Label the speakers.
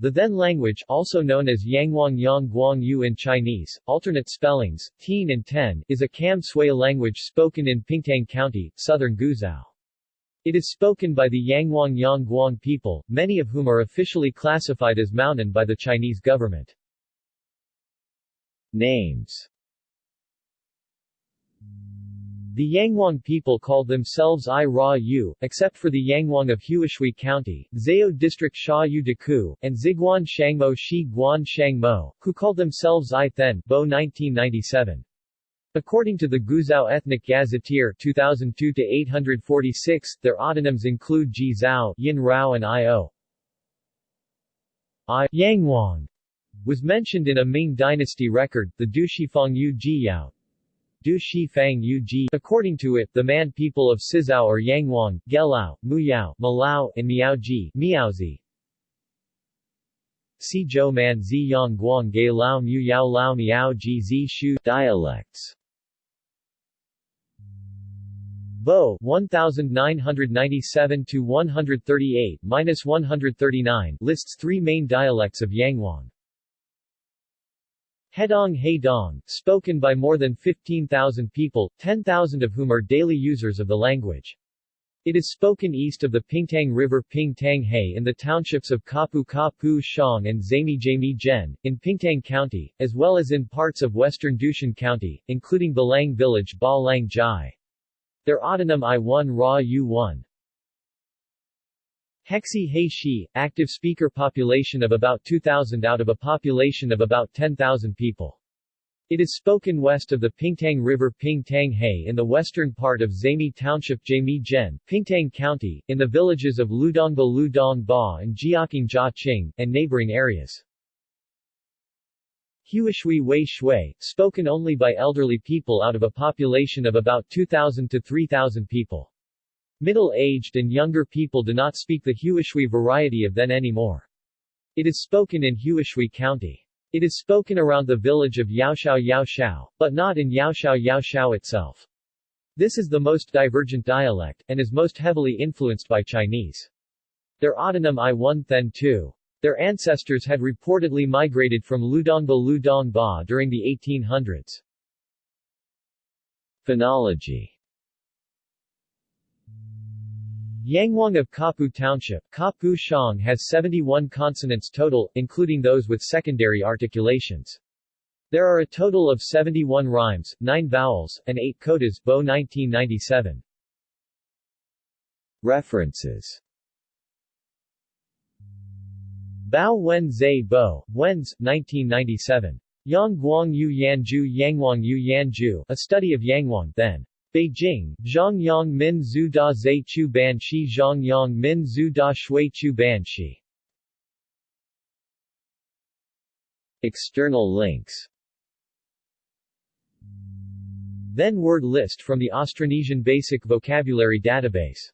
Speaker 1: The then language, also known as Yangwang Yang Guang Yu in Chinese, alternate spellings, Tien and Ten, is a Kam Sui language spoken in Pingtang County, southern Guizhou. It is spoken by the Yangwang Yang Guang people, many of whom are officially classified as Maonan by the Chinese government. Names the Yangwang people called themselves I Ra Yu, except for the Yangwang of Huishui County, Zao District Sha Yu and Ziguan Shangmo Shi Guan Shangmo, who called themselves I Then Bo 1997. According to the Guizhou Ethnic Gazetteer 2002-846, their autonyms include Ji Zhao, Yin Rao and I-O. I Yangwang was mentioned in a Ming dynasty record, the Dushifang Yu Jiyao, Du Shi Fang Yu Ji. According to it, the Man people of Sizhou are Yangwang, Gelao, Muyao, Malao, and Miaoji, Miaozi. Si Zhou Man Zi Yang Guang Ge Lao Mu Yao Lao Miao Ji Zi Shu Dialects Bo 1997 to 138 minus 139 lists three main dialects of Yangwang. Hedong Haydong, spoken by more than 15,000 people, 10,000 of whom are daily users of the language. It is spoken east of the Pingtang River Pingtang He in the townships of Kapu Kapu Shang and Zami Jami Zhen, in Pingtang County, as well as in parts of western Dushan County, including Balang village Ba Lang Jai. Their autonym I-1 Ra U-1. Hexi He Shi, active speaker population of about 2,000 out of a population of about 10,000 people. It is spoken west of the Pingtang River Pingtang He in the western part of Zami Township Jami Zhen, Pingtang County, in the villages of Ludongba Ludong Ba and Jiaking Jia and neighboring areas. Huishui Wei Shui, spoken only by elderly people out of a population of about 2,000 to 3,000 people. Middle-aged and younger people do not speak the Huishui variety of then anymore. It is spoken in Huishui County. It is spoken around the village of Yaoshao Yaoshao, but not in Yaoshao Yaoshao itself. This is the most divergent dialect, and is most heavily influenced by Chinese. Their autonym I-1 Then 2. Their ancestors had reportedly migrated from Ludongba Ludongba during the 1800s. Phonology Yangwang of Kapu Township, Kapu Shang has 71 consonants total, including those with secondary articulations. There are a total of 71 rhymes, 9 vowels, and 8 codas Bo 1997. References Bao Wen Zai Bo, Wenz, 1997. Yang Guang Yu Yanju Yangwang Yu Yanju, A Study of Yangwang, then. Beijing, Zhongyang Min Zhu Da Zai Chu Ban Shi Zhongyang Min Zhu Da Shui Chu Ban Shi External links. Then word list from the Austronesian Basic Vocabulary Database